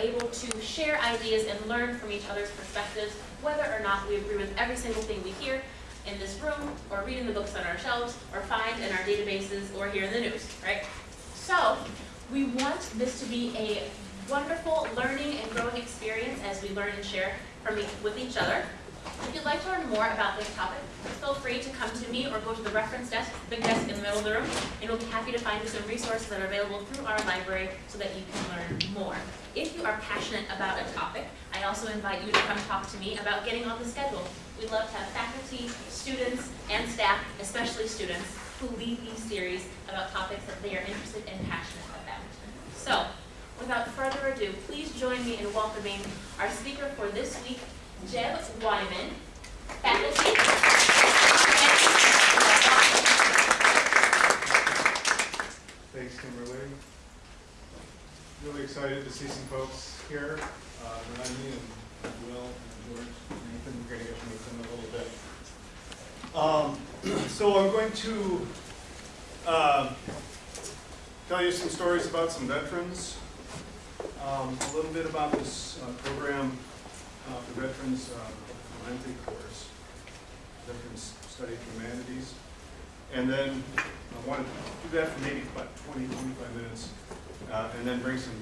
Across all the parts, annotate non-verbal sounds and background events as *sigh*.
able to share ideas and learn from each other's perspectives, whether or not we agree with every single thing we hear in this room, or read in the books on our shelves, or find in our databases, or hear in the news, right? So, we want this to be a wonderful learning and growing experience as we learn and share from with each other. If you'd like to learn more about this topic, feel free to come to me or go to the reference desk, the big desk in the middle of the room, and we'll be happy to find you some resources that are available through our library so that you can learn more. If you are passionate about a topic, I also invite you to come talk to me about getting on the schedule. We love to have faculty, students, and staff, especially students, who lead these series about topics that they are interested and passionate about. So, without further ado, please join me in welcoming our speaker for this week, Jeb Wyman, faculty. Thanks, Kimberly. Really excited to see some folks here, uh, Rodney and Will and George, and Nathan, we're gonna get to meet them a little bit. Um, *clears throat* so I'm going to, uh, tell you some stories about some veterans, um, a little bit about this uh, program uh, for veterans, uh, Clemente course, Veterans Study Humanities. And then I want to do that for maybe about 20, 25 minutes, uh, and then bring some,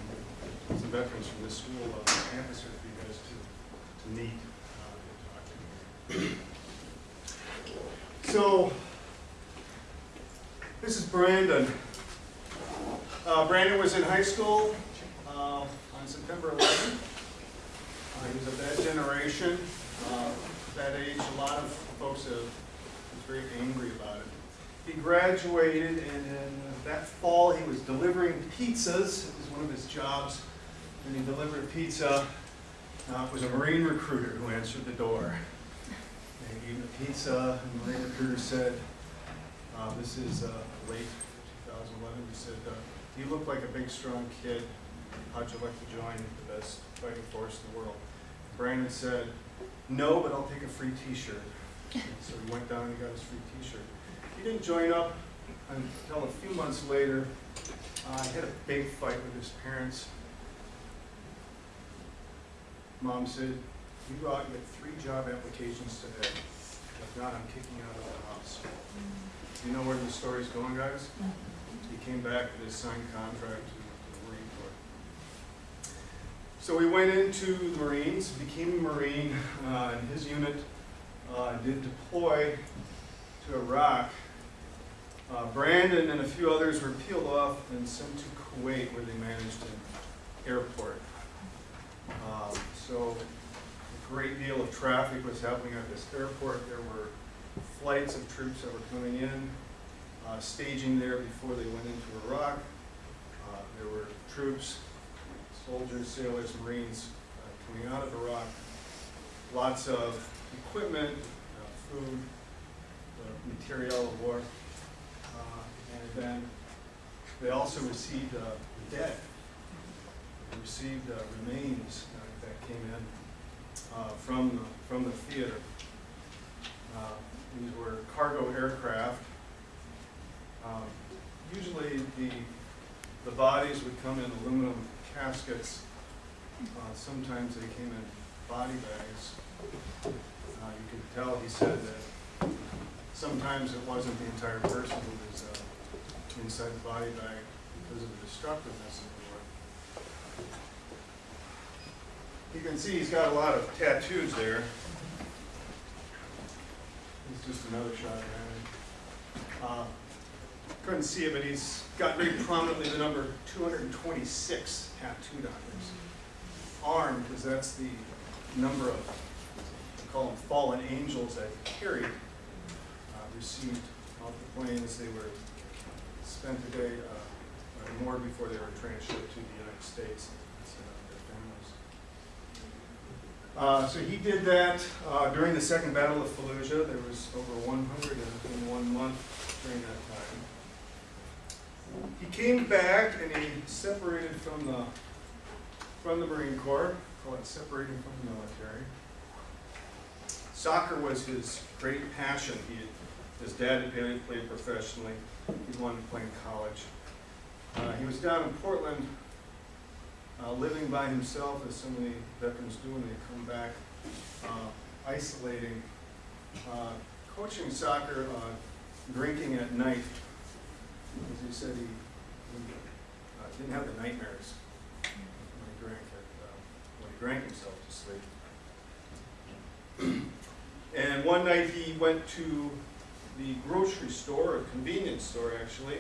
some veterans from this school on campus here for you guys to, to meet uh, and talk to. So, this is Brandon. Uh, Brandon was in high school uh, on September 11th. Uh, he was of that generation, uh, that age. A lot of folks was very angry about it. He graduated, and in that fall, he was delivering pizzas. It was one of his jobs, and he delivered pizza. Uh, it was a Marine recruiter who answered the door. And he gave him the pizza, and the Marine recruiter said, uh, this is uh, late 2011, he said, uh, you look like a big, strong kid. How'd you like to join the best fighting force in the world? Brandon said, no, but I'll take a free t-shirt. *laughs* So he went down and he got his free t-shirt. He didn't join up until a few months later. Uh, he had a big fight with his parents. Mom said, you go out and get three job applications today. If not, I'm kicking you out of the house. You know where the story's going, guys? He came back with his signed contract to to the Marine Corps. So we went into the Marines, became a Marine, uh, and his unit uh, did deploy to Iraq. Uh, Brandon and a few others were peeled off and sent to Kuwait where they managed an airport. Um, so a great deal of traffic was happening at this airport. There were flights of troops that were coming in, uh, staging there before they went into Iraq. Uh, there were troops, soldiers, sailors, Marines uh, coming out of Iraq. Lots of equipment, uh, food, uh, material of war. Uh, and then they also received uh, the dead. They received remains that came in from, the, from the theater. These were cargo aircraft. Um, usually the, the bodies would come in aluminum caskets. Uh, sometimes they came in body bags. Uh, you could tell, he said that sometimes it wasn't the entire person who was uh, inside the body bag because of the destructiveness of the war. You can see he's got a lot of tattoos there. It's just another shot of him. Couldn't see it, but he's got very prominently the number 226 tattooed on his arm, because that's the number of, we call them fallen angels that carried, uh, received off the planes. They were spent a day uh, or more before they were transshipped to the United States. Uh, so he did that uh, during the Second Battle of Fallujah. There was over 100 in, in one month during that time. He came back and he separated from the, from the Marine Corps, call it separating from the military. Soccer was his great passion. He, his dad had played, played professionally. He wanted to play in college. Uh, he was down in Portland, uh, living by himself, as so many veterans do when they come back, uh, isolating, uh, coaching soccer, uh, drinking at night. As he said, he, he uh, didn't have the nightmares when he drank, at, uh, when he drank himself to sleep. And one night he went to the grocery store, a convenience store actually,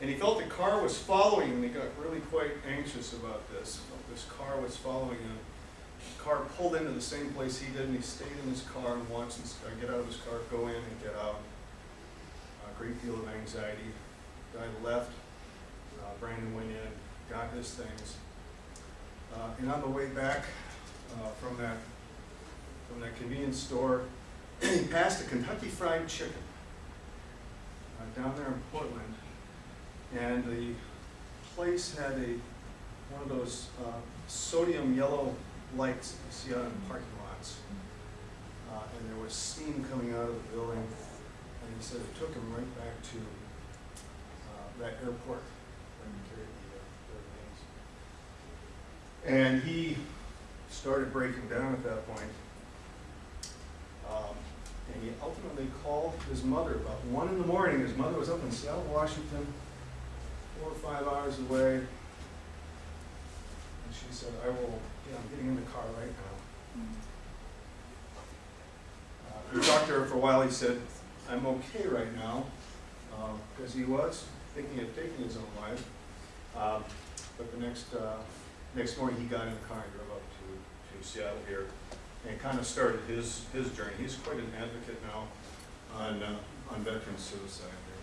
and he felt the car was following him, he got really quite anxious about this. This car was following him. The car pulled into the same place he did, and he stayed in his car and watched this guy get out of his car, go in and get out. Great deal of anxiety. Guy left. Uh, Brandon went in, got his things. Uh, and on the way back uh, from that from that convenience store, *clears throat* he passed a Kentucky Fried Chicken uh, down there in Portland, and the place had a one of those uh, sodium yellow lights you see out in parking lots, uh, and there was steam coming out of the building, and he said it took him right back to uh, that airport when he carried the, uh, remains. And he started breaking down at that point. Um, and he ultimately called his mother about one in the morning. His mother was up in Seattle, Washington, four or five hours away. And she said, I will, yeah, I'm getting in the car right now. Uh, we talked to her for a while. He said, I'm okay right now, because he was thinking of taking his own life. Um, but the next, uh, next morning, he got in the car and drove up to, to Seattle here and kind of started his, his journey. He's quite an advocate now on, uh, on veteran suicide here.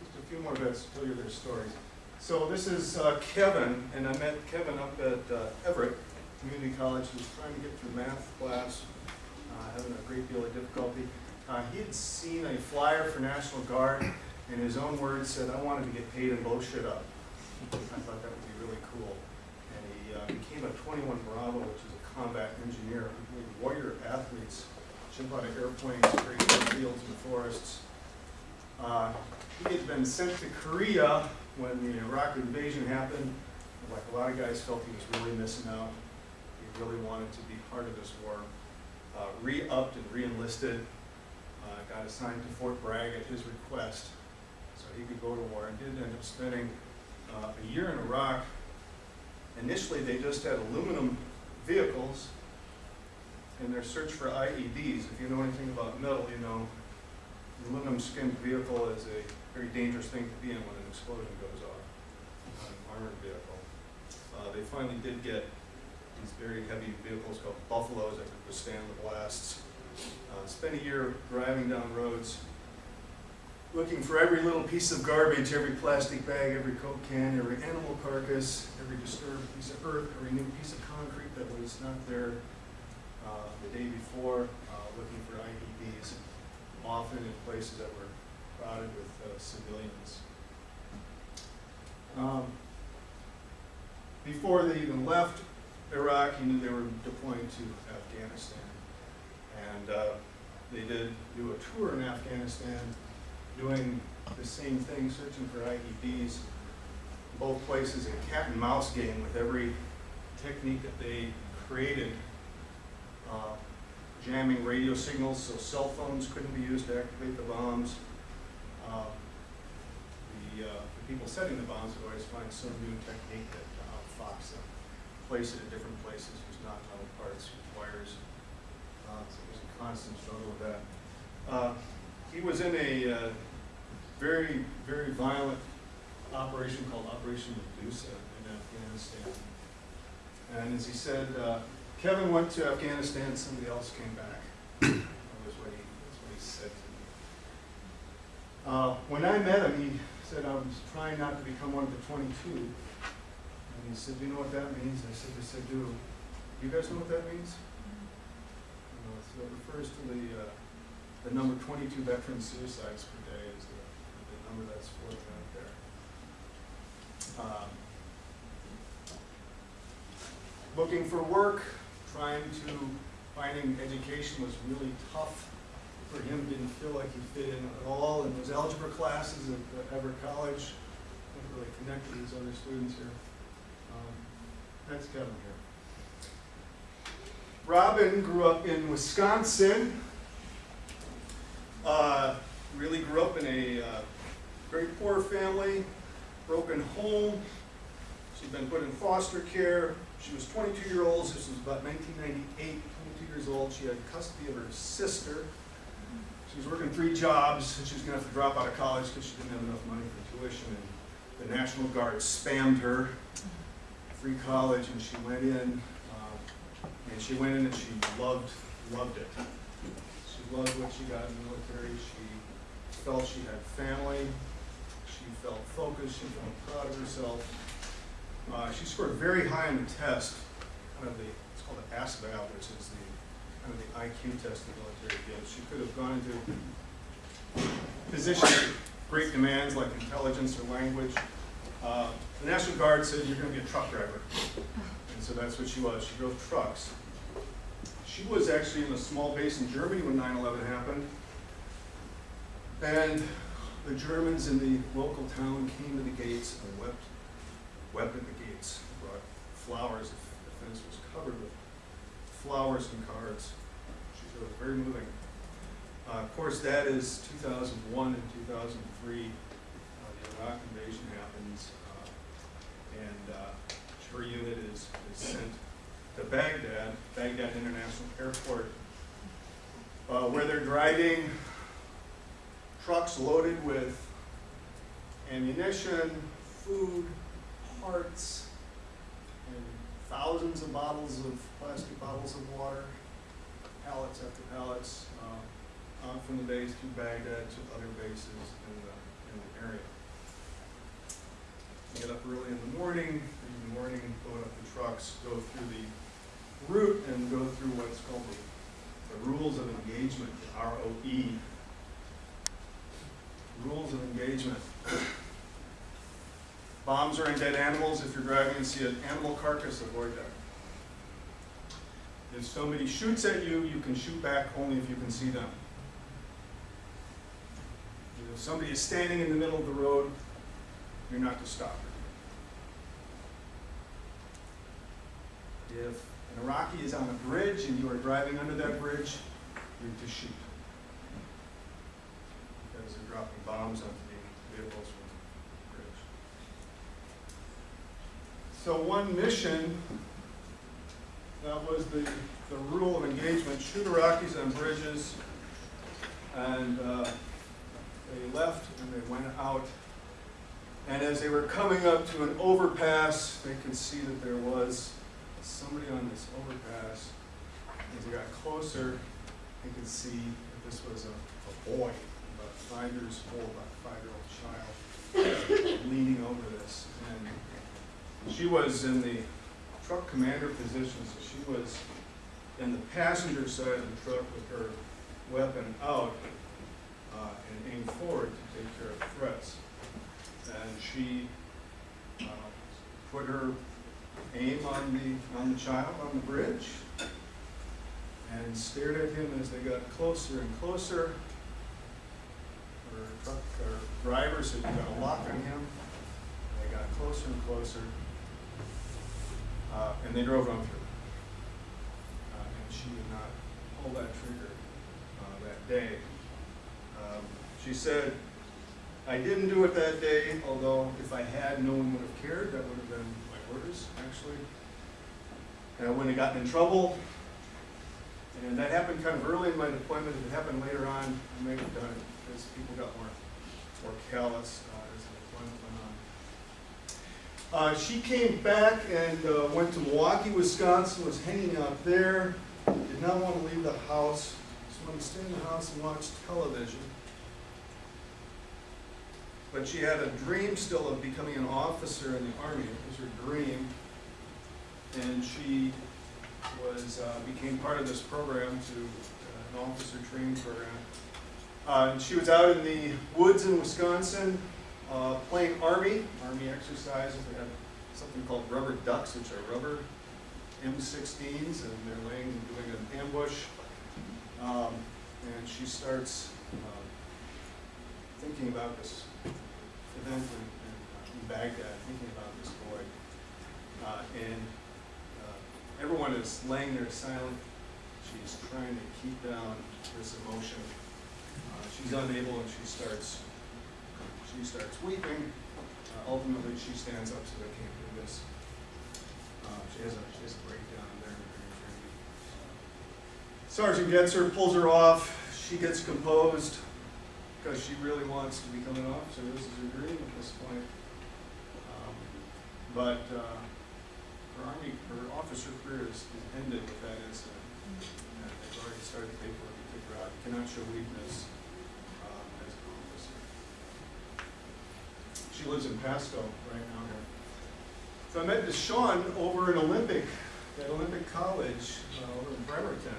Just a few more vets to tell you their stories. So this is uh, Kevin, and I met Kevin up at uh, Everett Community College. He was trying to get through math class, uh, having a great deal of difficulty. Uh, he had seen a flyer for National Guard, and his own words said, I wanted to get paid and blow shit up. I thought that would be really cool and he uh, became a 21 Bravo, which is a combat engineer. Warrior athletes jump out of airplanes, create fields and forests. Uh, he had been sent to Korea when the Iraq invasion happened. Like a lot of guys felt he was really missing out. He really wanted to be part of this war. Uh, re-upped and re-enlisted. Uh, got assigned to Fort Bragg at his request so he could go to war and did end up spending uh, a year in Iraq Initially, they just had aluminum vehicles in their search for IEDs. If you know anything about metal, you know aluminum skinned vehicle is a very dangerous thing to be in when an explosion goes off on an armored vehicle. Uh, they finally did get these very heavy vehicles called Buffaloes that could withstand the blasts. Uh, spent a year driving down roads, looking for every little piece of garbage, every plastic bag, every Coke can, every animal carcass, every disturbed piece of earth, every new piece of concrete that was not there uh, the day before, uh, looking for IEDs, often in places that were crowded with uh, civilians. Um, before they even left Iraq, he knew they were deploying to Afghanistan. And uh, they did do a tour in Afghanistan doing the same thing, searching for IEDs. Both places a cat and mouse game with every technique that they created. Uh, jamming radio signals so cell phones couldn't be used to activate the bombs. Uh, the, uh, the people setting the bombs would always find some new technique that uh, outfox them. Place it at different places, use not metal parts, use wires. Uh, so it was a constant struggle with that. Uh, he was in a uh, very, very violent operation called Operation Medusa in Afghanistan. And as he said, uh, Kevin went to Afghanistan, somebody else came back. *coughs* that was what he, that's what he said to me. Uh, when I met him, he said I was trying not to become one of the 22. And he said, you know what that means? I said, yes, I do. You guys know what that means? Uh, so it refers to the, uh, the number 22 veteran suicides per day. Is the number that's floating out there. Um, Looking for work, trying to, finding education was really tough for him, didn't feel like he fit in at all in those algebra classes at at Everett College. Didn't really connect with his other students here. That's Kevin here. Robin grew up in Wisconsin. Uh, really grew up in a uh, very poor family, broken home. She'd been put in foster care. She was 22 years old. This was about 1998. 22 years old. She had custody of her sister. She was working three jobs. and She was going to have to drop out of college because she didn't have enough money for tuition. And the National Guard spammed her. Free college, and she went in. Um, and she went in and she loved, loved it. She loved what she got in the military. She felt she had family. She felt focused. She felt proud of herself. Uh, she scored very high on the test, kind of the, it's called the ASVAB, which is the, kind of the IQ test the military gives. She could have gone into positions great demands like intelligence or language. Uh, the National Guard said, you're gonna be a truck driver. And so that's what she was. She drove trucks. She was actually in a small base in Germany when 9/11 happened. And the Germans in the local town came to the gates and wept, wept at the gates, brought flowers. The fence was covered with flowers and cards. She was very moving. Uh, of course, that is 2001 and 2003. Uh, the Iraq invasion happens, uh, and uh, her unit is, is sent to Baghdad, Baghdad International Airport, uh, where they're driving trucks loaded with ammunition, food, parts, and thousands of bottles of plastic bottles of water, pallets after pallets, uh, on from the base to Baghdad to other bases in the, in the area. Get up early in the morning, in the morning, load up the trucks, go through the route and go through what's called the, the rules of engagement, the ROE. Rules of engagement. Bombs are in dead animals. If you're driving and see an animal carcass, avoid that. If somebody shoots at you, you can shoot back only if you can see them. If somebody is standing in the middle of the road, you're not to stop. If an Iraqi is on a bridge and you are driving under that bridge, you're to shoot. Because they're dropping bombs onto the vehicles from the bridge. So one mission, that was the, the rule of engagement, shoot Iraqis on bridges. And uh, they left and they went out. And as they were coming up to an overpass, they could see that there was somebody on this overpass. As they got closer, they could see that this was a, a boy, about five years old, about a five-year-old child, leaning over this. And she was in the truck commander position, so she was in the passenger side of the truck with her weapon out uh, and aimed forward to take care of threats. And she uh, put her aim on the, on the child on the bridge and stared at him as they got closer and closer. Her truck, her driver said, got a lock on him. They got closer and closer. Uh, and they drove on through. Uh, and she did not pull that trigger uh, that day. Um, she said, I didn't do it that day, although if I had, no one would have cared. That would have been my orders, actually. And I wouldn't have gotten in trouble. And that happened kind of early in my deployment. If it happened later on, I may have done it because people got more, more callous uh, as the deployment went on. Uh, she came back and uh, went to Milwaukee, Wisconsin, was hanging out there, did not want to leave the house, just wanted to stay in the house and watch television. But she had a dream still of becoming an officer in the Army. It was her dream. And she was, uh, became part of this program to, uh, an officer training program. Uh, and she was out in the woods in Wisconsin uh, playing Army, Army exercises. They have something called rubber ducks, which are rubber M16s, and they're laying and doing an ambush. Um, and she starts uh, thinking about this in, in, in Baghdad, thinking about this boy. Uh, and uh, everyone is laying there silent. She's trying to keep down this emotion. Uh, she's unable, and she starts she starts weeping. Uh, ultimately, she stands up, so they can't do this. Uh, she has a she has a breakdown there. Sergeant gets her, pulls her off. She gets composed because she really wants to become an officer. This is her dream at this point. Um, but uh, her army, her officer career is, is ended with that incident. And they've already started the paperwork to her out. You cannot show weakness uh, as an officer. She lives in Pasco right now here. So I met Deshawn over in Olympic, at Olympic College uh, over in Bremerton.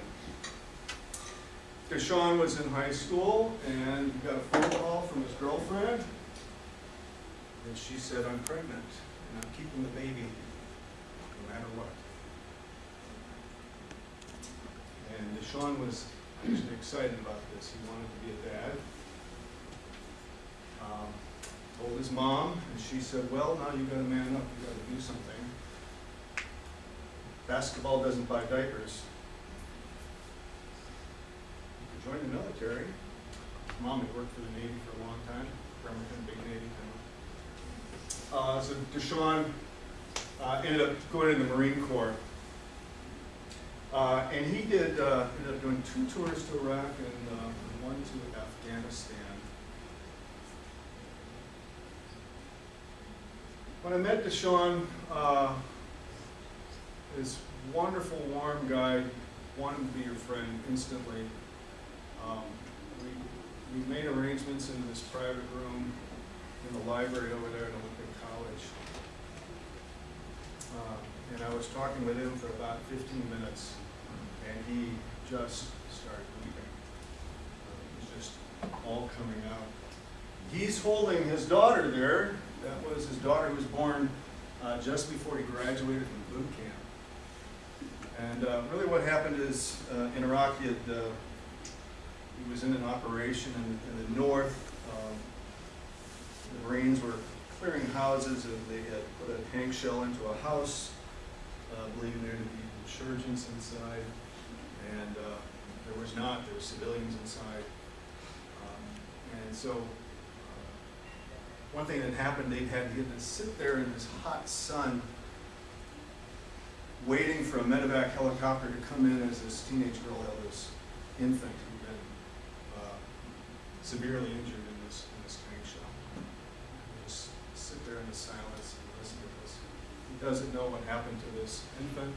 Deshawn was in high school and he got a phone call from his girlfriend. And she said, I'm pregnant and I'm keeping the baby no matter what. And Deshawn was actually excited about this. He wanted to be a dad. Um, told his mom, and she said, well, now you've gotta man up, You've gotta do something. Basketball doesn't buy diapers. You could join the military. Mom had worked for the Navy for a long time, Bremerton, big Navy town. Uh, so Deshaun, uh, ended up going in the Marine Corps. Uh, and he did, uh, ended up doing two tours to Iraq and, uh, one to Afghanistan. When I met Deshaun, uh, this wonderful, warm guy, wanted to be your friend instantly. Um, we, we made arrangements in this private room in the library over there at Olympic College. Uh, and I was talking with him for about 15 minutes, and he just started weeping. It was just all coming out. He's holding his daughter there. That was his daughter who was born uh, just before he graduated from boot camp. And uh, really what happened is uh, in Iraq, he, had, uh, he was in an operation in, in the north. Um, the Marines were clearing houses and they had put a tank shell into a house, uh, believing there to be insurgents inside. And uh, there was not, there were civilians inside. Um, and so uh, one thing that happened, they had, to sit there in this hot sun waiting for a medevac helicopter to come in as this teenage girl held this infant who'd been severely injured in this, in this tank shell. Just sit there in the silence and listen to this. He doesn't know what happened to this infant,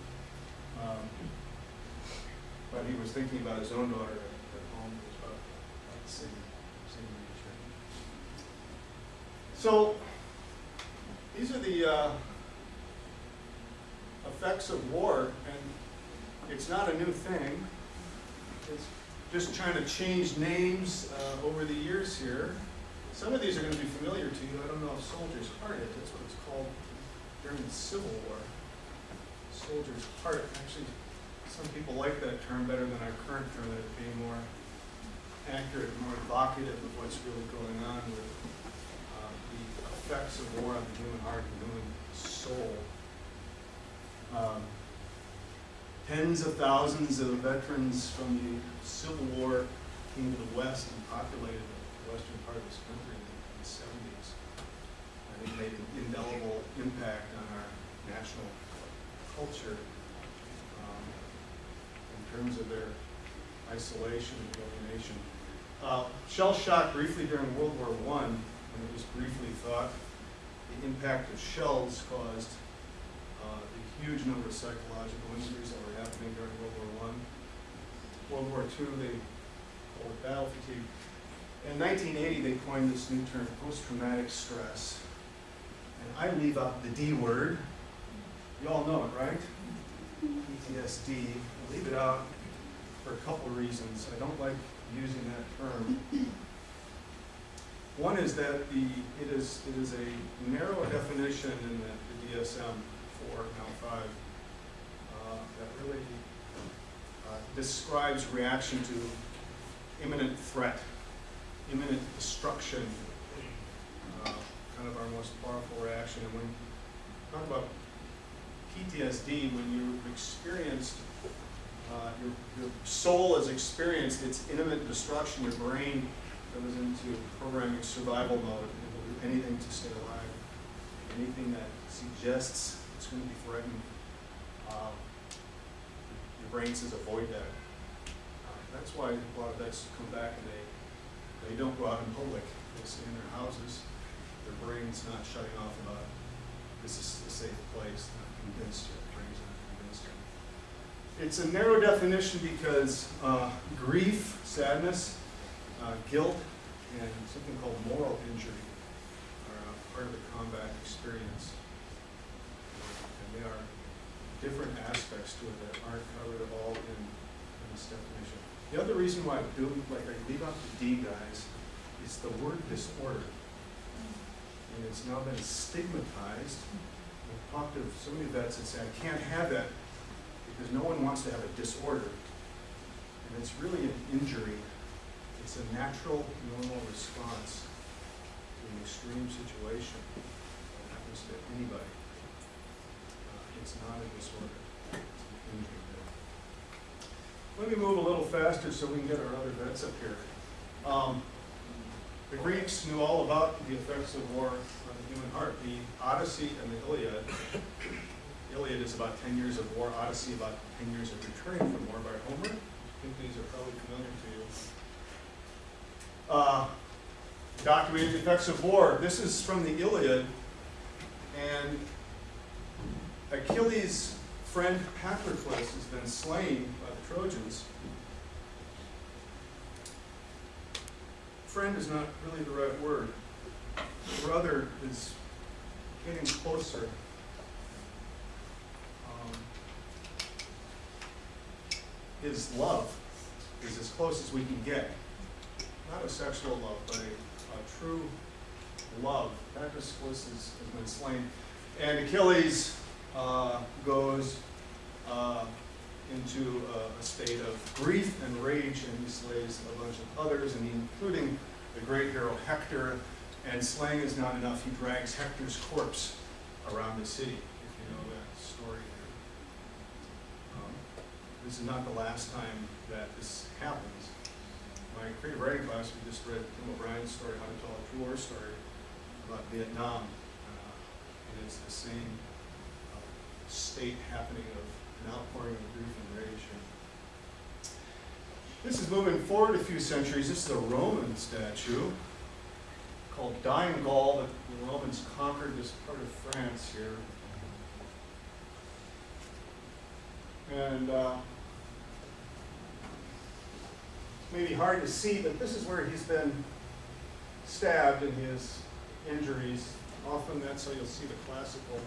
um, but he was thinking about his own daughter at, at home, about, the same, same age. So, these are the, uh, effects of war, and it's not a new thing. It's just trying to change names uh, over the years here. Some of these are going to be familiar to you. I don't know if Soldier's Heart is. That's what it's called during the Civil War. Soldier's Heart. Actually, some people like that term better than our current term, that it being more accurate, more evocative of what's really going on with uh, the effects of war on the human heart and human soul. Um, tens of thousands of veterans from the Civil War came to the West and populated the western part of this country in the seventies. I think made an indelible impact on our national culture um, in terms of their isolation and alienation. Uh, shell shock briefly during World War One, when it was briefly thought the impact of shells caused uh, huge number of psychological injuries that were happening during World War One. World War II, they called it battle fatigue. In 1980, they coined this new term, post-traumatic stress. And I leave out the D word. You all know it, right? PTSD. I leave it out for a couple reasons. I don't like using that term. One is that the, it is, it is a narrow definition in the the DSM four, now five, uh, that really uh, describes reaction to imminent threat, imminent destruction, uh, kind of our most powerful reaction. And when you talk about PTSD, when you've experienced, uh, your, your soul has experienced its imminent destruction, your brain goes into programming survival mode, it will do anything to stay alive. Anything that suggests it's going to be threatened, uh, your brain says avoid that. Uh, That's why a lot of vets come back and they, they don't go out in public, they stay in their houses, their brain's not shutting off about, this is a safe place, not convinced yet, brain's not convinced yet. It's a narrow definition because uh, grief, sadness, uh, guilt, and something called moral injury are uh, part of the combat experience. They are different aspects to it that aren't covered at all in, in this definition. The other reason why I do, like I leave out the D guys, is the word disorder. And it's now been stigmatized. I've talked to so many vets that say, I can't have that because no one wants to have a disorder. And it's really an injury. It's a natural, normal response to an extreme situation that happens to anybody. It's not a disorder. Let me move a little faster so we can get our other vets up here. Um, The Greeks knew all about the effects of war on the human heart. The Odyssey and the Iliad Iliad is about 10 years of war, Odyssey about 10 years of returning from war by Homer. I think these are probably familiar to you. Uh, documented the effects of war. This is from the Iliad, and Achilles' friend Patroclus has been slain by the Trojans. Friend is not really the right word. Brother is getting closer. Um, his love is as close as we can get. Not a sexual love, but a, a true love. Patroclus has, has been slain. And Achilles uh, goes uh, into a, a state of grief and rage, and he slays a bunch of others, and including the great hero Hector. And slaying is not enough. He drags Hector's corpse around the city, if you know that story. Um, This is not the last time that this happens. My creative writing class, we just read Tim O'Brien's story, How to Tell a True War Story, about Vietnam. Uh, And it's the same state happening of an outpouring of grief and rage. This is moving forward a few centuries. This is a Roman statue called Dying Gaul that the Romans conquered this part of France here. And uh, maybe hard to see, but this is where he's been stabbed in his injuries. Often that's how you'll see the classical,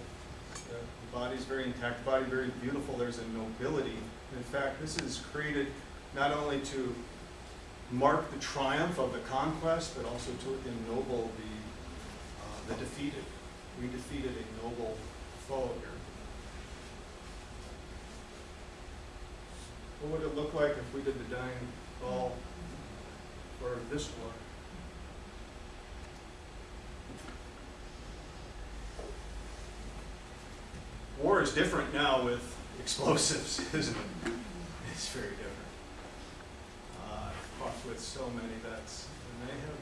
body's very intact, body very beautiful, there's a nobility. In fact, this is created not only to mark the triumph of the conquest, but also to ennoble the, uh, the defeated. We defeated a noble foe here. What would it look like if we did the Dying Gaul for this war? War is different now with explosives, *laughs* isn't it? It's very different. Uh, I've talked with so many vets, and they have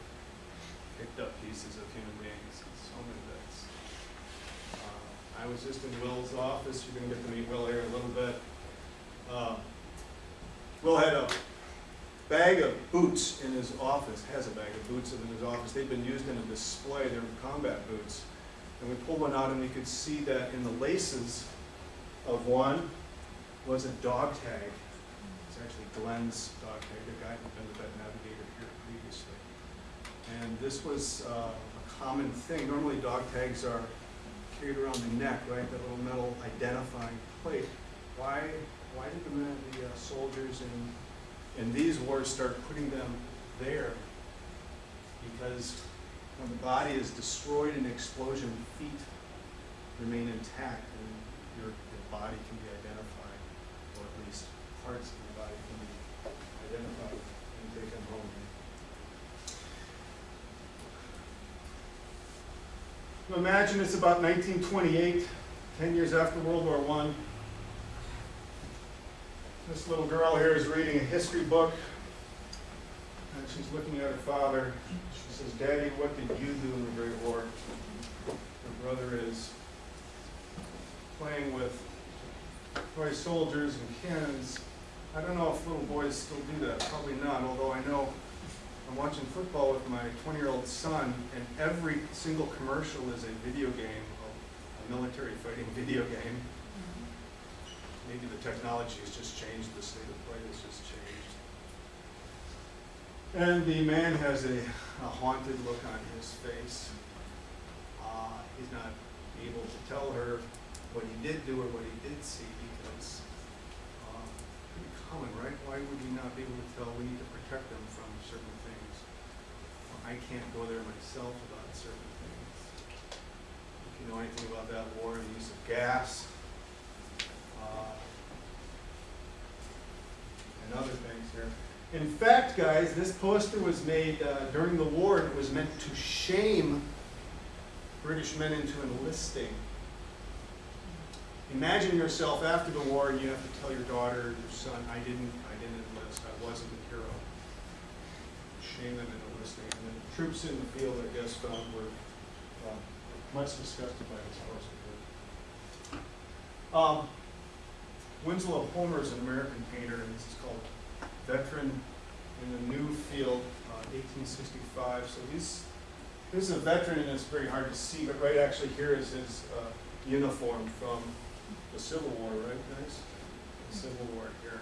picked up pieces of human beings, so many vets. Uh, I was just in Will's office, you're gonna get to meet Will here in a little bit. Uh, Will had a bag of boots in his office, has a bag of boots in his office. They've been used in a display, they were combat boots. And we pulled one out and we could see that in the laces of one was a dog tag. It's actually Glenn's dog tag, the guy who'd been the vet navigator here previously. And this was uh, a common thing. Normally dog tags are carried around the neck, right? That little metal identifying plate. Why, why did the men, the uh, soldiers in, And these wars start putting them there because when the body is destroyed in an explosion, feet remain intact and your, your body can be identified, or at least parts of your body can be identified and taken home. Now Imagine it's about 1928, 10 years after World War One. This little girl here is reading a history book, and she's looking at her father. She says, Daddy, what did you do in the Great War? Her brother is playing with toy soldiers and cannons. I don't know if little boys still do that, probably not, although I know I'm watching football with my 20-year-old son, and every single commercial is a video game, a military fighting *laughs* video game. Mm-hmm. Maybe the technology has just changed, the state of play has just changed. And the man has a, a haunted look on his face. Uh, he's not able to tell her what he did do or what he did see because uh, pretty common, right? Why would he not be able to tell? We need to protect them from certain things. I can't go there myself about certain things. If you know anything about that war and the use of gas, uh, and other things here. In fact, guys, this poster was made uh, during the war and it was meant to shame British men into enlisting. Imagine yourself after the war and you have to tell your daughter, your son, I didn't, I didn't enlist, I wasn't a hero. Shame them into enlisting. And the troops in the field, I guess, found were uh, much disgusted by this poster. Um, Winslow Homer is an American painter, and this is called Veteran in the New Field, uh, 1865. So he's, this is a veteran, and it's very hard to see, but right actually here is his uh, uniform from the Civil War, right, guys? The Civil War here.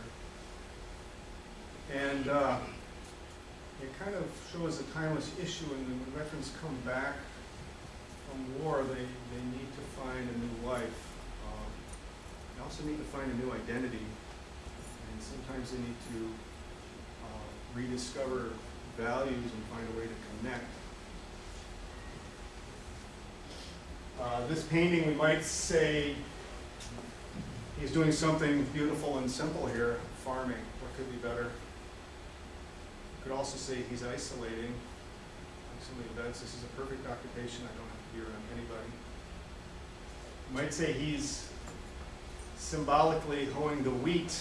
And uh, it kind of shows a timeless issue, and when veterans come back from war, they, they need to find a new life. Um, They also need to find a new identity, and sometimes they need to rediscover values and find a way to connect. Uh, This painting, we might say, he's doing something beautiful and simple here, farming. What could be better? You could also say he's isolating. Like somebody does, this is a perfect occupation, I don't have to be around anybody. You might say he's symbolically hoeing the wheat,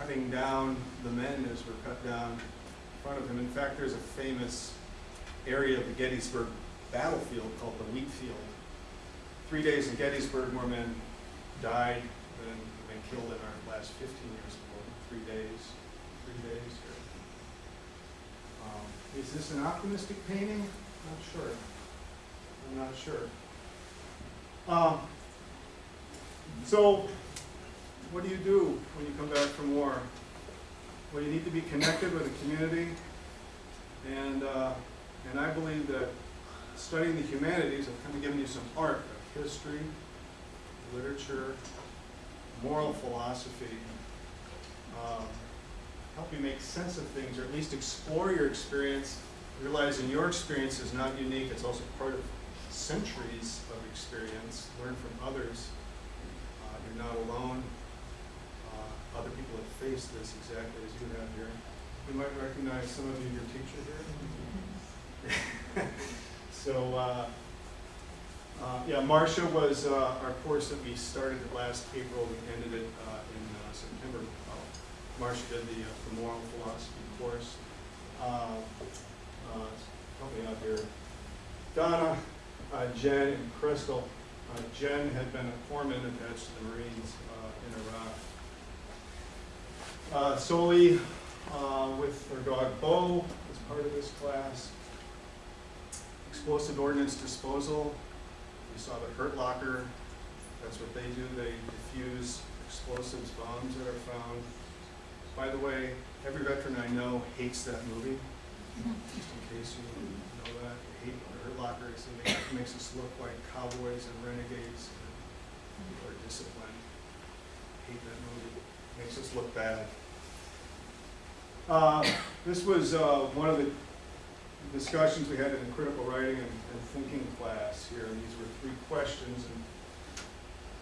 cutting down the men as were cut down in front of him. In fact, there's a famous area of the Gettysburg battlefield called the wheat field. Three days in Gettysburg, more men died than have been killed in our last 15 years of war. Three days, three days here. Um, is this an optimistic painting? Not sure. I'm not sure. Um, so, what do you do when you come back from war? Well, you need to be connected with the community, and uh, and I believe that studying the humanities, I've kind of given you some art of history, literature, moral philosophy, um, help you make sense of things, or at least explore your experience, realizing your experience is not unique, it's also part of centuries of experience, learn from others. Uh, you're not alone. Other people have faced this exactly as you have here. You might recognize some of you, your teacher here. *laughs* so, uh, uh, yeah, Marcia was uh, our course that we started last April. We ended it uh, in uh, September. Marcia did the, uh, the moral philosophy course. Help me out here. Donna, Jen, and Crystal. Jen had been a corpsman attached to the Marines in Iraq. Uh, Soli, uh, with her dog Bo, was part of this class. Explosive ordnance disposal. You saw the Hurt Locker. That's what they do. They diffuse explosives, bombs that are found. By the way, every veteran I know hates that movie. Just in case you know that, they hate Hurt Locker. It makes- it us look like cowboys and renegades people are disciplined. Hate that movie. Makes us look bad. Uh, This was uh, one of the discussions we had in the critical writing and and thinking class here, and these were three questions. and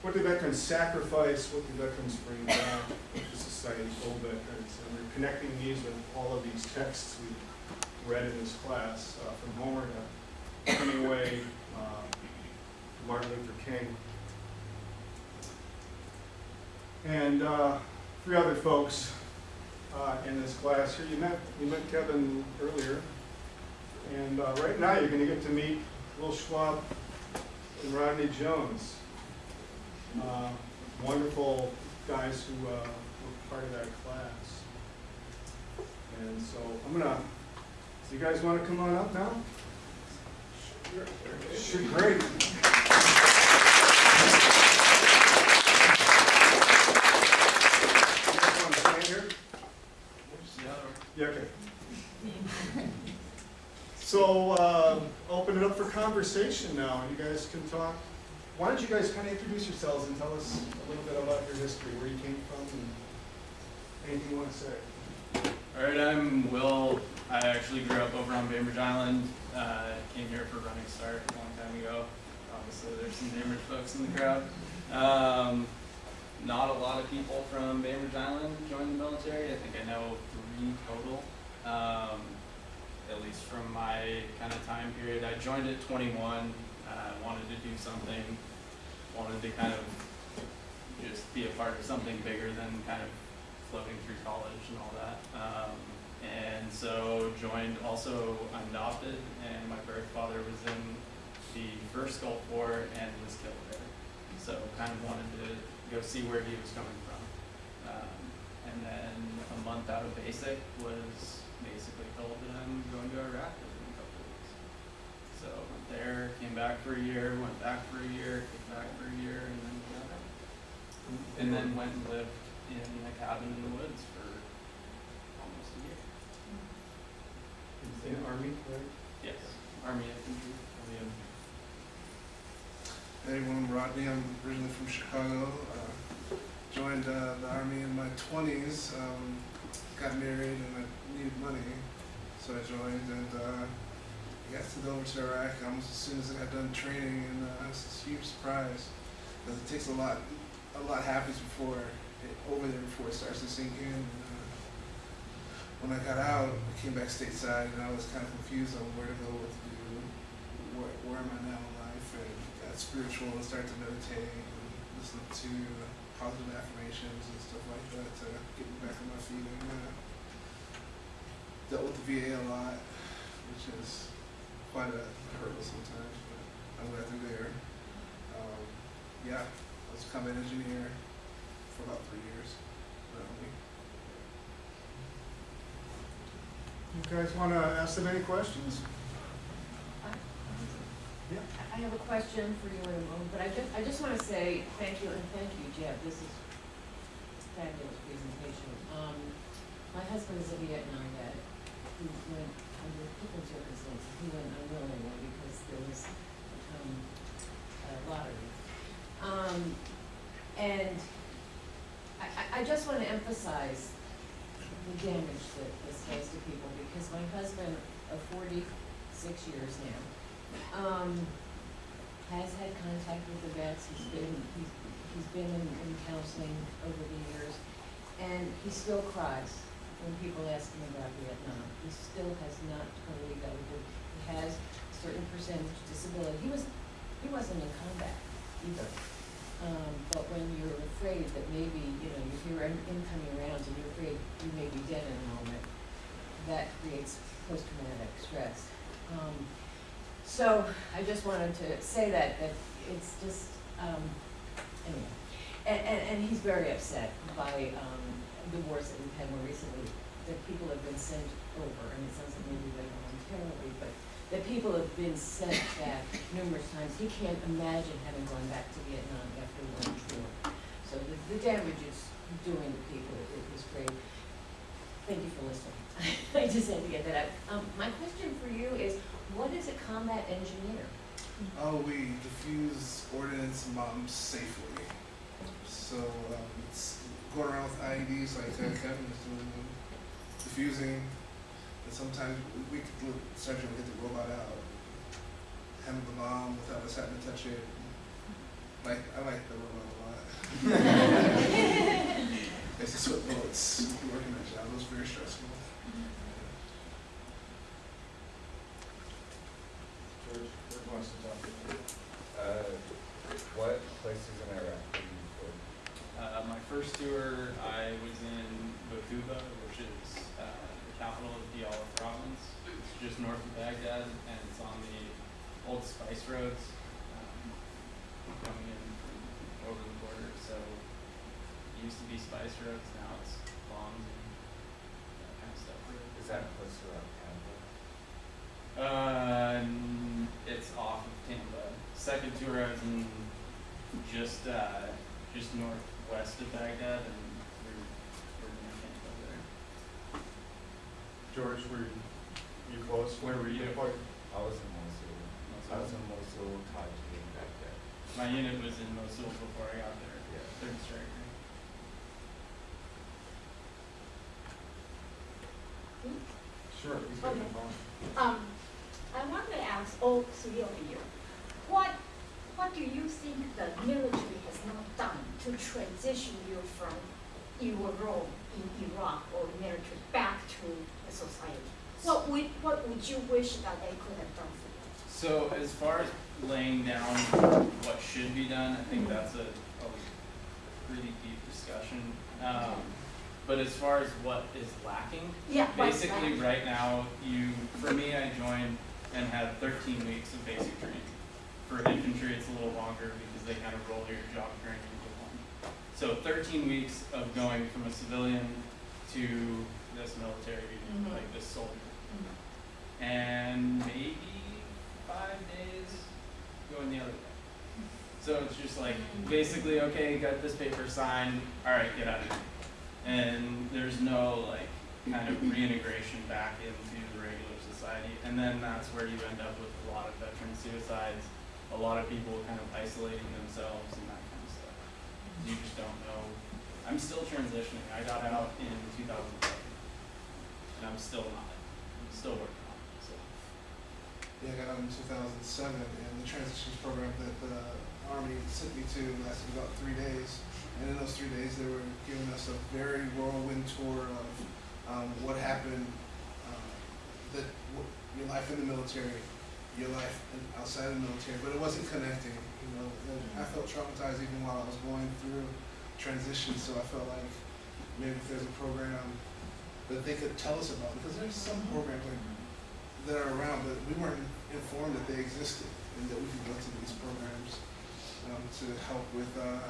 What do veterans sacrifice, what do veterans bring back to society, old veterans? And we're connecting these with all of these texts we read in this class, uh, from Homer to Hemingway, uh, Martin Luther King. And uh, three other folks uh, in this class here. You met, you met Kevin earlier. And uh, right now, you're going to get to meet Will Schwab and Rodney Jones. Uh, Wonderful guys who uh, were part of that class. And so I'm gonna, so you guys want to come on up now? Sure, great. You guys want to stand here? Yeah, okay. So, uh, open it up for conversation now, you guys can talk. Why don't you guys kind of introduce yourselves and tell us a little bit about your history, where you came from, and anything you want to say? All right, I'm Will. I actually grew up over on Bainbridge Island. Uh, came here for Running Start a long time ago. Obviously, there's some Bainbridge folks in the crowd. Um, not a lot of people from Bainbridge Island joined the military. I think I know total. Um, at least from my kind of time period. I joined at 21. Uh, wanted to do something. Wanted to kind of just be a part of something bigger than kind of floating through college and all that. Um, and so joined also adopted and my birth father was in the first Gulf War and was killed there. So kind of wanted to go see where he was coming from. Um, and then a month out of basic was basically told that I'm going to Iraq within a couple of weeks. So went there, came back for a year, went back for a year, came back for a year, and then got out. And then went and lived in a cabin in the woods for almost a year. In the Army, right? Yes, Army infantry. Army Hey everyone, I'm Rodney. I'm originally from Chicago. Uh, joined uh, the army in my 20s. Um, got married and I needed money, so I joined and uh, I got sent over to Iraq almost as soon as I got done training, and uh, it's this huge surprise because it takes a lot. A lot happens before it, over there before it starts to sink in. And, uh, when I got out, I came back stateside and I was kind of confused on where to go, what to do, where, where am I now in life, and got spiritual and started to meditate and listen to positive affirmations and stuff like that to get me back on my feet. And uh, dealt with the VA a lot, which is quite a hurdle sometimes, but I'm glad they're there. Um, yeah, I was a combat engineer for about three years. You guys want to ask them any questions? I have a question for you in a moment, but I just, I just wanna say thank you and thank you, Jeb, this is a fabulous presentation. Um, my husband is a Vietnam vet, who went under different circumstances, he went unwillingly because there was, um, a lottery. Um, and I, I, just wanna emphasize the damage that this does to people, because my husband of forty-six years now, um, has had contact with the vets, he's been, he's, he's been in, in counseling over the years, and he still cries when people ask him about Vietnam. He still has not totally got it. He has a certain percentage disability. He was, he wasn't in combat either. Um, but when you're afraid that maybe, you know, you hear in- incoming rounds and you're afraid you may be dead in a moment, that creates post-traumatic stress. Um, so I just wanted to say that, that it's just, um, anyway. And, and, and he's very upset by, um, the wars that we've had more recently, that people have been sent over, and it sounds like maybe they voluntarily, but that people have been sent back numerous times. He can't imagine having gone back to Vietnam after one tour. So the, the damage it's doing to people is, is great. Thank you for listening. *laughs* I just had to get that out. Um, my question for you is, what is a combat engineer? Oh, we diffuse ordnance bombs safely. So um, it's going around with IEDs like uh, Kevin is doing, confusing. And sometimes we, we could do surgery and get the robot out, handle the bomb without us having to touch it. Like I like the robot a lot. *laughs* *laughs* it's a sweat bullets working that job. It was very stressful. George, George wants to talk to you. Uh, what places in Iraq did you go? Uh, my first tour, I was in Baqubah, which is uh, the capital of Diyala province. It's just north of Baghdad, and it's on the old spice roads um, coming in from over the border. So it used to be spice roads, now it's bombs and that kind of stuff. Is that close to around Tampa? Uh, it's off of Tampa. Second tour, I was in just uh, just northwest of Baghdad, and we're we're near Tampa there. George, were you, you close? Where were you? Deployed? I was in Mosul. I was in Mosul, Taji, and Baghdad. My unit was in Mosul before I got there. Yeah. Third Stryker. Sure, he's got the Okay. Um, I want to ask all three of you, what, what do you think the military has not done to transition you from your role in Iraq or military back to the society? What would, what would you wish that they could have done for you? So as far as laying down what should be done, I think that's a, a pretty deep discussion. Um, but as far as what is lacking, Yeah, Basically, right now, you, for me, I joined and had thirteen weeks of basic training. For infantry, it's a little longer because they kind of roll your job training into one. So thirteen weeks of going from a civilian to this military, Mhm. like this soldier. Mhm. And maybe five days going the other way. So it's just like, basically, okay, got this paper signed, alright, get out of here. And there's no like kind of reintegration back into the regular society. And then that's where you end up with a lot of veteran suicides, a lot of people kind of isolating themselves and that kind of stuff. You just don't know. I'm still transitioning. I got out in 2011, and I'm still not. I'm still working on it. So. Yeah, I got out in 2007, and the transitions program that the Army sent me to lasted about three days. And in those three days, they were giving us a very whirlwind tour of um, what happened, uh, that your life in the military, your life outside of the military, but it wasn't connecting. You know, and I felt traumatized even while I was going through transition. So I felt like maybe if there's a program that they could tell us about, because there's some programs like that are around, but we weren't informed that they existed and that we could go to these programs um, to help with uh,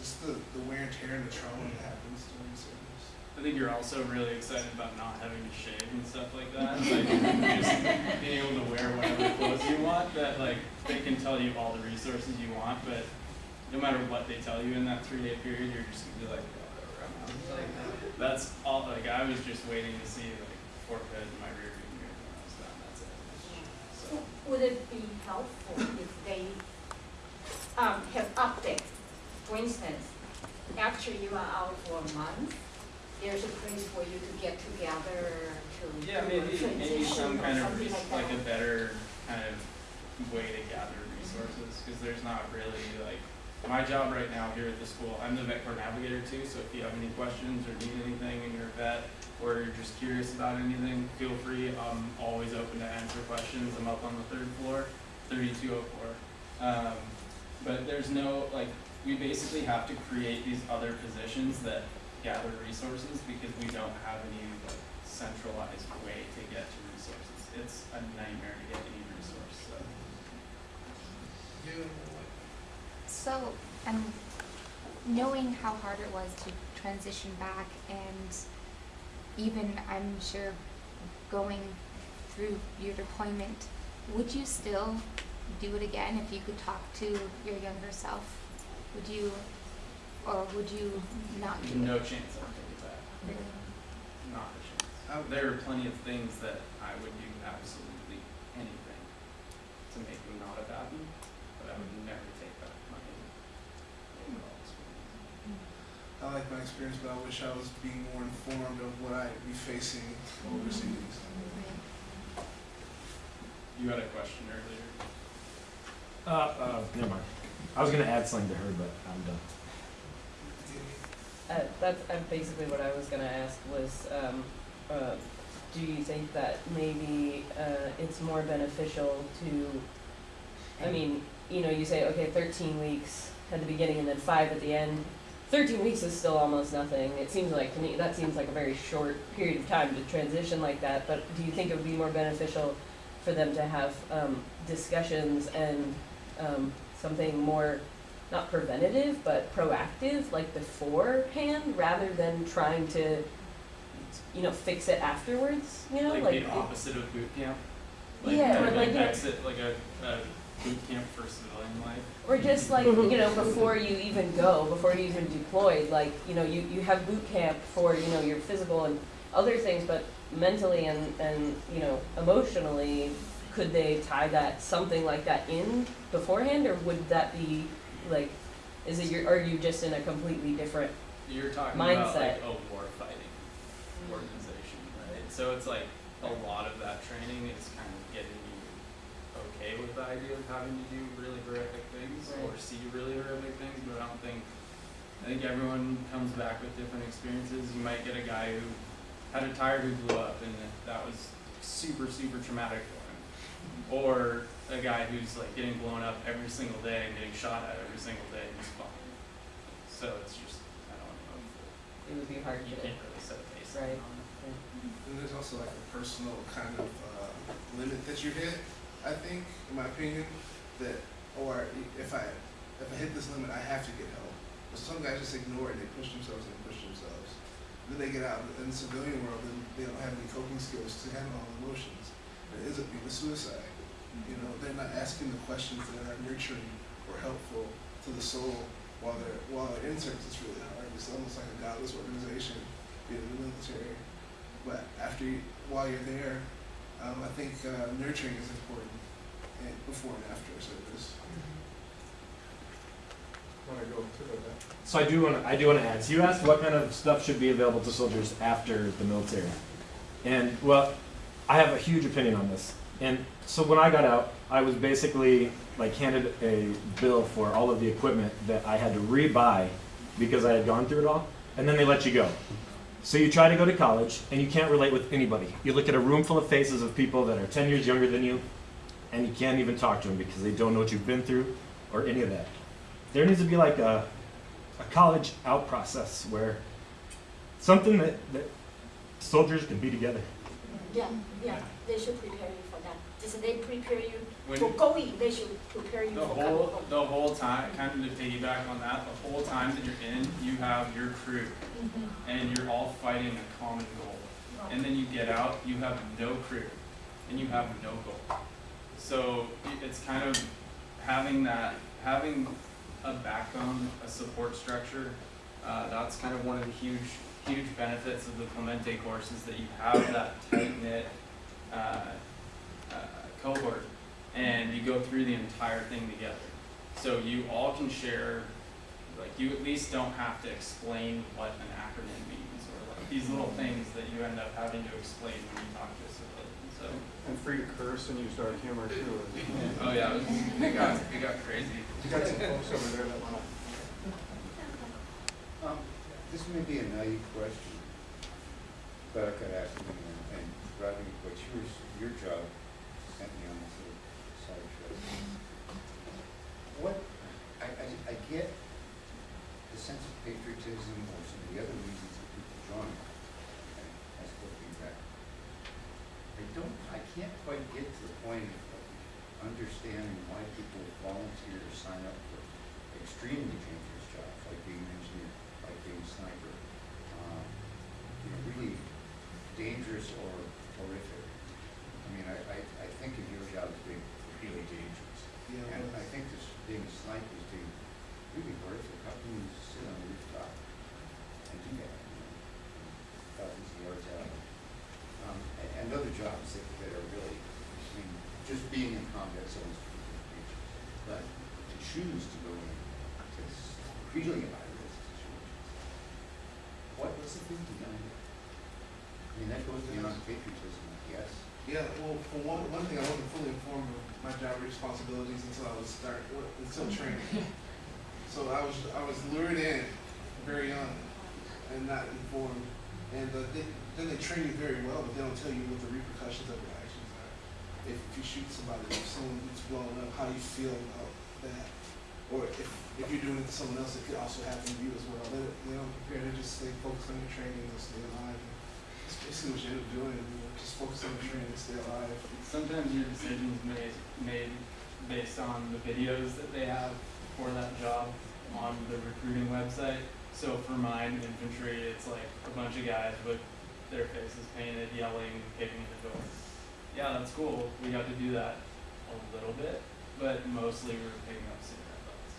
just the, the wear and tear and the trauma that happens during service. I think you're also really excited about not having to shave and stuff like that. Like just being able to wear whatever clothes you want. That like they can tell you all the resources you want, but no matter what they tell you in that three day period, you're just gonna be like, "Oh, whatever, I'm. Like that's all. Like I was just waiting to see like Fort Hood in my rear view mirror when I was done. That's it. So. Would it be helpful if they um, have update? For instance, after you are out for a month, there's a place for you to get together to Yeah, maybe, maybe some kind of, like like a better kind of way to gather resources, cause there's not really like, my job right now here at the school, I'm the vet corps navigator too, so if you have any questions or need anything and you're a vet, or you're just curious about anything, feel free, I'm always open to answer questions, I'm up on the third floor, thirty-two oh four. Um, but there's no, like, we basically have to create these other positions that gather resources because we don't have any like centralized way to get to resources. It's a nightmare to get any resource, so. You, So, um, knowing how hard it was to transition back and even, I'm sure, going through your deployment, would you still do it again if you could talk to your younger self? Would you, or would you not do it? No chance I'll take it back, Really? not a chance. I, There are plenty of things that I would do absolutely anything to make them not have happened, but I would never take back my overall experience. I I like my experience, but I wish I was being more informed of what I'd be facing overseas. You had a question earlier. Uh, uh, never mind. I was gonna add something to her, but I'm done. Uh, that's uh, basically what I was gonna ask was, um, uh, do you think that maybe, uh, it's more beneficial to, I mean, you know, you say, okay, thirteen weeks at the beginning and then five at the end. Thirteen weeks is still almost nothing. It seems like, to me, that seems like a very short period of time to transition like that, but do you think it would be more beneficial for them to have, um, discussions and, um, something more not preventative, but proactive, like beforehand, rather than trying to, you know, fix it afterwards. You know, like, like, the opposite of boot camp. Yeah, kind or of like, an you know- exit, like a, a boot camp for civilian life. or just like *laughs* you know, before you even go, before you even deployed, like you know, you you have boot camp for you know your physical and other things, but mentally and and you know emotionally, could they tie that something like that in beforehand, or would that be like, is it your, are you just in a completely different You're talking about like a war fighting organization, right? So it's like a lot of that training is kind of getting you okay with the idea of having to do really horrific things or see really horrific things, but I don't think I think everyone comes back with different experiences. You might get a guy who had a tire who blew up and that was super, super traumatic. Or a guy who's like getting blown up every single day and getting shot at every single day and he's fine. So it's just, I don't know, it would be hard you to can't really set a Right. on it. And there's also like a personal kind of uh, limit that you hit. I think, in my opinion, that or if I if I hit this limit, I have to get help. But some guys just ignore it. They push themselves and push themselves. Then they get out in the civilian world and they don't have any coping skills to handle all the emotions. And it ends up being a suicide. You know, they're not asking the questions that are nurturing or helpful to the soul while they're while they're in service. It's really hard. It's almost like a godless organization being in the military. But after you, while you're there, um, I think uh, nurturing is important and before and after service. Want to go to the, So I do want to, I do want to add. So you asked what kind of stuff should be available to soldiers after the military, and well, I have a huge opinion on this. And so when I got out, I was basically like handed a bill for all of the equipment that I had to rebuy because I had gone through it all, and then they let you go. So you try to go to college and you can't relate with anybody. You look at a room full of faces of people that are 10 years younger than you, and you can't even talk to them because they don't know what you've been through or any of that. There needs to be like a, a college out process where something that, that soldiers can be together. Yeah, yeah, they should prepare you for that. Just they prepare you When- for going, they should prepare you The for coming whole, home. the whole time, kind of to piggyback on that, the whole time that you're in, you have your crew and you're all fighting a common goal. And then you get out, you have no crew and you have no goal. So it's kind of having that, having a backbone, a support structure. Uh, that's kind of one of the huge, huge benefits of the Clemente course is that you have that tight knit, uh, uh, cohort and you go through the entire thing together. So you all can share, like you at least don't have to explain what an acronym means or like these little things that you end up having to explain when you talk to a civilian. So, and free to curse and use dark humor too. *laughs* oh yeah, it, was, it got it got crazy. You got some folks over there that want to. Um, this may be a naive question, but I could ask you, and, and What's your, your job sent me on this little side trip. What, I, I, I get the sense of patriotism or some of the other reasons that people join. What feedback. I don't, I can't quite get to the point of understanding why people volunteer to sign up for extremely dangerous jobs, like being an engineer, like being a sniper. um, You know, really dangerous or horrific. I mean, I, I, I think of your job as being really dangerous. Yeah, And I think this, being a sniper is being really horrific. How can you sit on the rooftop and do that? you know, Thousands of yards out. Um, and, and other jobs that, that are really, I mean, just being in combat zones is really dangerous. But to choose to go into this really high risk situations, What was the thinking behind it? I mean, that goes beyond patriotism. Yeah, well, for one, one thing, I wasn't fully informed of my job responsibilities until I was start, until training. *laughs* So I was, I was lured in very young and not informed. And uh, they, then they train you very well, but they don't tell you what the repercussions of your actions are. If you shoot somebody, if someone gets blown up, how you feel about that. Or if, if you're doing it to someone else, it could also happen to you as well. They, don't- they don't prepare, they just stay focused on your training and stay alive. That's basically what you end up doing, just focus on your training to stay alive. Sometimes your decisions made made based on the videos that they have for that job on the recruiting website. So for mine, infantry, it's like a bunch of guys with their faces painted, yelling, kicking the door. Yeah, that's cool. We got to do that a little bit, but mostly we were picking up cigarette butts.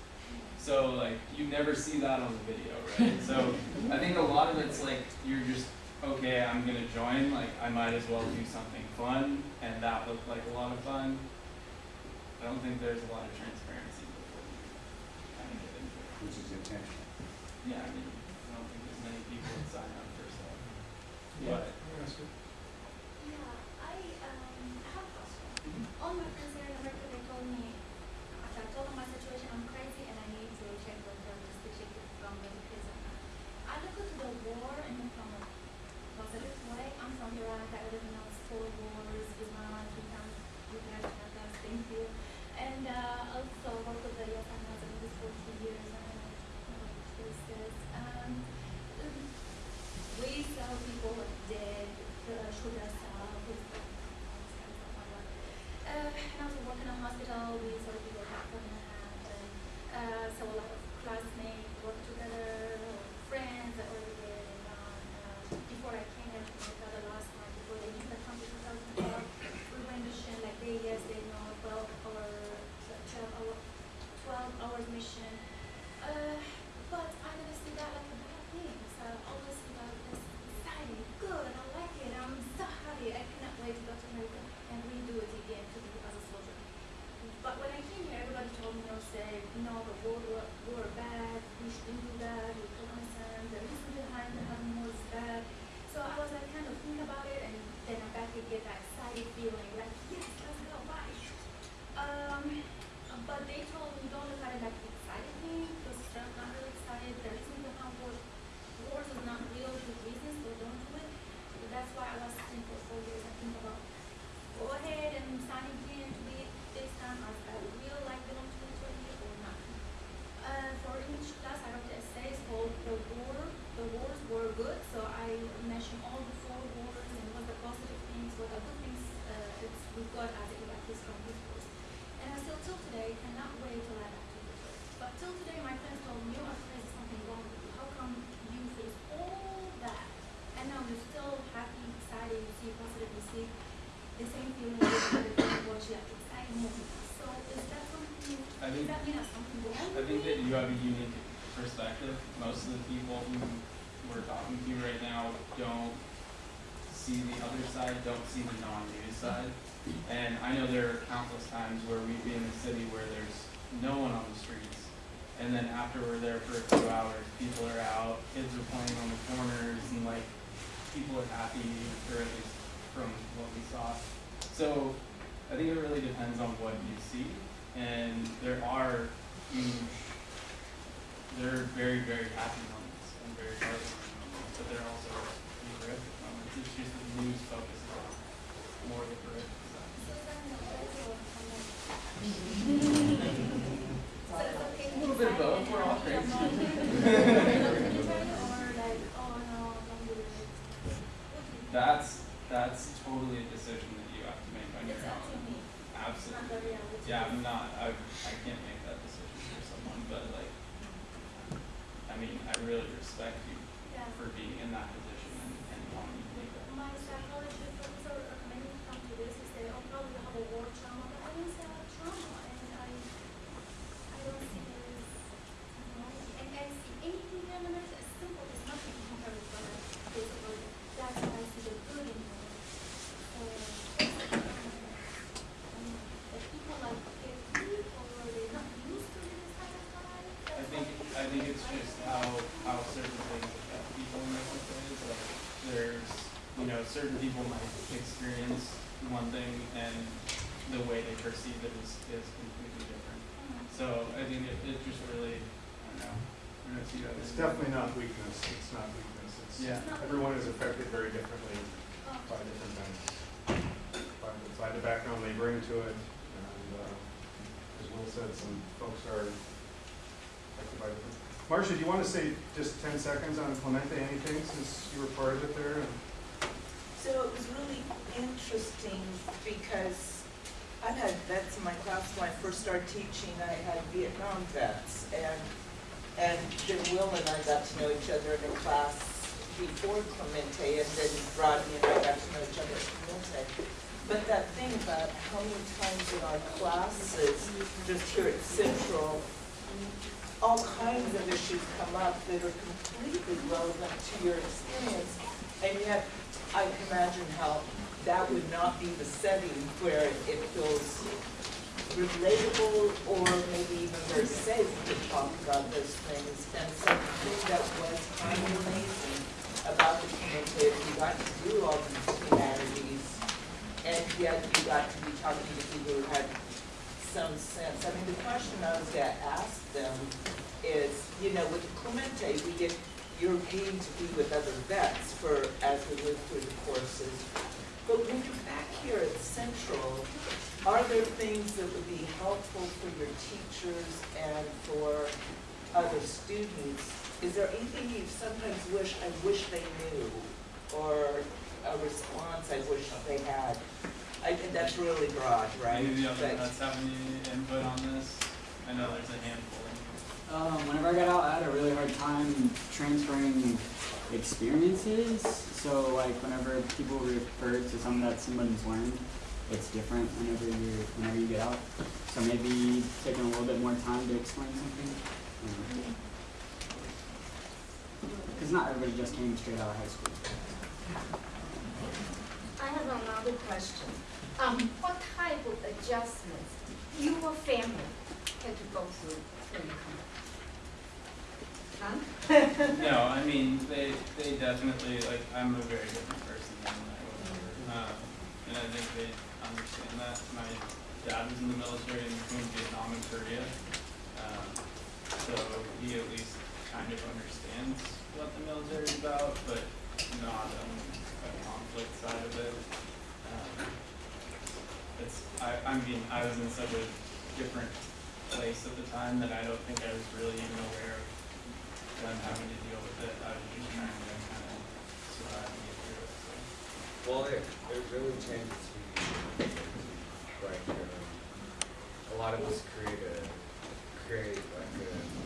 So like you never see that on the video, right? So I think a lot of it's like you're just okay, I'm gonna join, like I might as well do something fun, and that looked like a lot of fun. I don't think there's a lot of transparency before you kind of get into it. Which is intentional. Yeah, I mean, I don't think there's many people that sign up for stuff. Yeah. But You have a unique perspective. Most of the people who we're talking to right now don't see the other side, don't see the non-news side. And I know there are countless times where we'd be in a city where there's no one on the streets. And then after we're there for a few hours, people are out, kids are playing on the corners, and like, people are happy, or at least from what we saw. So I think it really depends on what you see. And there are huge, there are very, very happy moments and very heartwarming moments, but they're also horrific moments. Um, it's just the news focuses on more of the horrific stuff. So then the also comment. So it's okay A little bit of both, we're all crazy. own military or like, no, don't do it. What do you think? That's, that's totally a decision that you have to make on your It's up to own. Absolutely. Yeah, I'm not, I, I can't make that decision for someone, but like, I mean, I really respect you Yeah. for being in that position and, and wanting to make that. My psychology professor recommended me to come to this. He said, "Oh, probably you have a war trauma," but I didn't say I have trauma, and I, I don't see there is, you know, and I see anything here in America as simple as nothing compared with what I basically. That's why I see the good in it. So, um, the people like get weak or they're not used to this kind of life. I That's think, why- I think it's just how, how certain things affect people in this certain people might experience one thing and the way they perceive it is, is completely different. So I think it, it just really, I don't know, I don't know if you guys. It's definitely not weakness, it's not weakness, it's, Yeah. everyone is affected very differently by different things. By the, by the background they bring to it, and, uh, as Will said, some folks are affected by different. Marcia, do you wanna say just ten seconds on Clemente, anything, since you were part of it there? and- So it was really interesting because I've had vets in my class when I first started teaching, I had Vietnam vets. And, and then Will and I got to know each other in a class before Clemente, and then Rodney and I got to know each other at Clemente. But that thing about how many times in our classes, just here at Central, all kinds of issues come up that are completely relevant to your experience. And yet, I can imagine how that would not be the setting where it feels relatable or maybe even very safe to talk about those things. And so the thing that was kind of amazing about the is you got to do all these humanities, and yet you got to be talking to people who had some sense. I mean, the question I was gonna ask them is, you know, with Clemente, we get, you're getting to be with other vets for, as we live through the courses. But when you're back here at Central, are there things that would be helpful for your teachers and for other students? Is there anything you sometimes wish, I wish they knew, or a response I wish they had? I think that's really broad, right? Any of the other But- vets have any input on this? I know there's a handful. Um, whenever I got out, I had a really hard time transferring experiences. So like whenever people refer to something that somebody's learned, it's different whenever you whenever you get out. So maybe taking a little bit more time to explain something. Because not everybody just came straight out of high school. I have another question. Um, what type of adjustments your family had to go through when you come? Huh? *laughs* No, I mean, they, they definitely, like, I'm a very different person than I was ever. Um, and I think they understand that. My dad was in the military in between Vietnam and Korea. Um, so he at least kind of understands what the military is about, but not on a conflict side of it. Um, it's, I, I mean, I was in such a different place at the time that I don't think I was really even aware of them having to deal with it. I was just trying to kind of survive and get through it. So. Well, it, it really changes who you like. Um, a lot of us create a create like a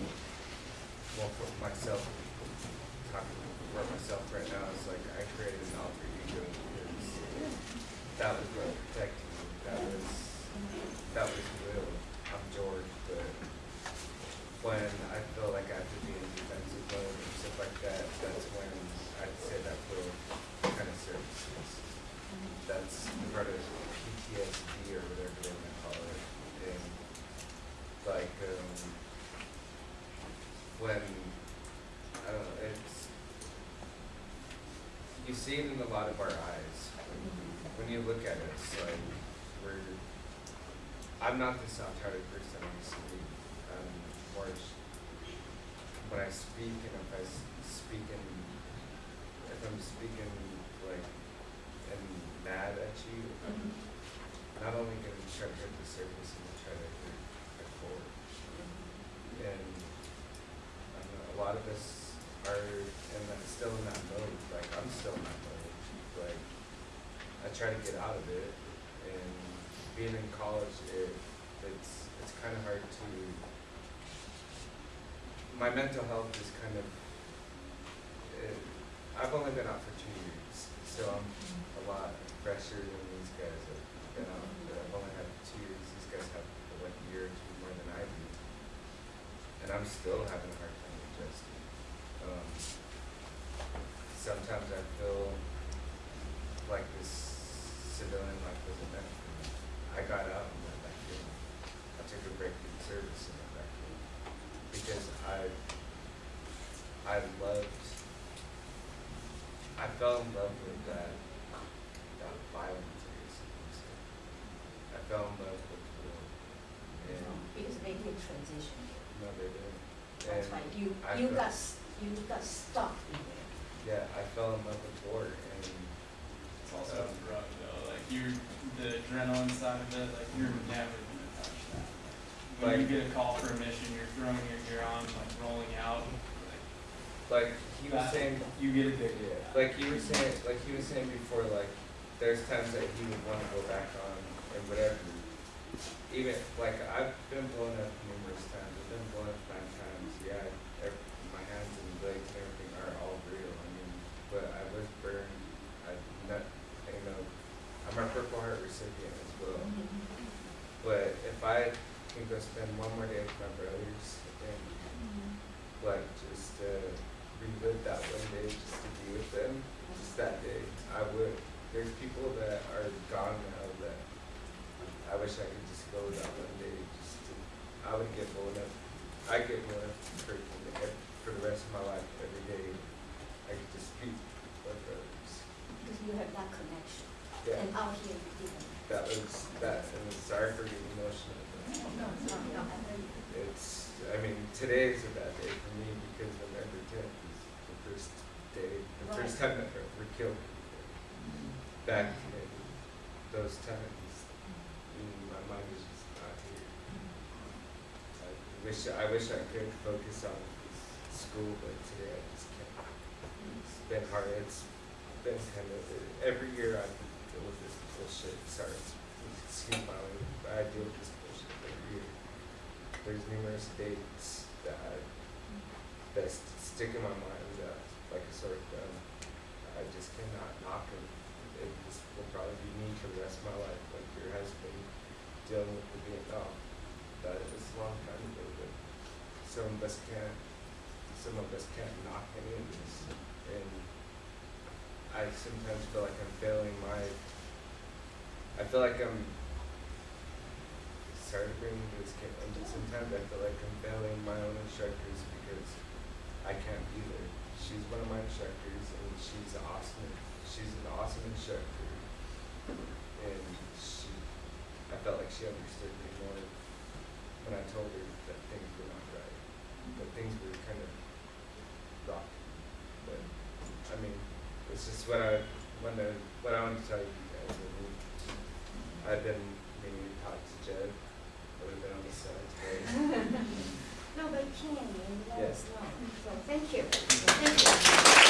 well for myself talking for myself right now it's like I created an alter ego because that was what protected me. That was that was real. I'm George, but when I feel like I have to be in defensive mode and stuff like that, that's when I'd say that Will kind of services. That's part of PTSD or whatever they want to call it. And like um, when I don't know, it's you see it in a lot of our eyes. When you look at it, it's like we're I'm not the soft-hearted person I used to be. I'm more sh- when I speak and if I speak in, if I'm speaking like and mad at you, I'm not only gonna try to hurt the surface, I'm gonna try to hurt the core. Mm-hmm. And I a lot of us are in that, still in that mode. Like I'm still in that mode. Like I try to get out of it, and being in college, it it's it's kind of hard to. My mental health is kind of. It, I've only been out for two years, so I'm a lot fresher than these guys have been out. I've only had two years. These guys have like a year or two more than I do, and I'm still having fell in love with that, that violent taste music. I fell in love with the. And because they did transition. No, they didn't. That's right. you you got you got stuck in there. Yeah, I fell in love with war and. It's also um, drug though. Like you, the adrenaline side of it, like you're never gonna touch that. When like, you get a call for a mission, you're throwing your gear on, like rolling out like he was saying, you get addicted like you were saying, like he was saying before, like there's times that he would want to go back on and whatever. Even like I've been blown up numerous times. I've been blown up nine times. Yeah, my hands and legs and everything are all real. I mean, but I was burned. I not, you know, I'm a Purple Heart recipient as well. But if I can go spend one more day with my brothers and like just uh, relive that one day just to be with them, just that day, I would. There's people that are gone now that I wish I could just go that one day just to, I would get blown up. I get blown up for, for the rest of my life every day. I could just be with brothers. Because you have that connection. Yeah, And out here you that was, that, and sorry for getting emotional. but No, no, no, I know you. It's, I mean, today is a bad day for me because November tenth is the first day, the first time that we killed people. Back in those times, and mm-hmm. mm, my mind is just not here. I wish, I wish I could focus on school, but today I just can't. Mm-hmm. It's been hard, it's been kind of, every year I deal with this bullshit, sorry, excuse my language, but I deal with this bullshit every year. There's numerous dates that I, that stick in my mind that like a sore thumb. I just cannot knock them. It just will probably be me for the rest of my life, like your husband dealing with the Vietnam. That is a long time ago, but some of us can't, some of us can't knock any of this. And I sometimes feel like I'm failing my, I feel like I'm sorry to bring this kid, and sometimes I feel like I'm failing my own instructors because I can't be there. She's one of my instructors, and she's awesome. She's an awesome instructor, and she, I felt like she understood me more when I told her that things were not right, that things were kind of rocky. But I mean, it's just what I want to, what I want to tell you guys. I mean, I've been meaning to talk to Jed. I would have been on the side today. *laughs* No, but can, you Yeah. us know. So, thank you. Thank you.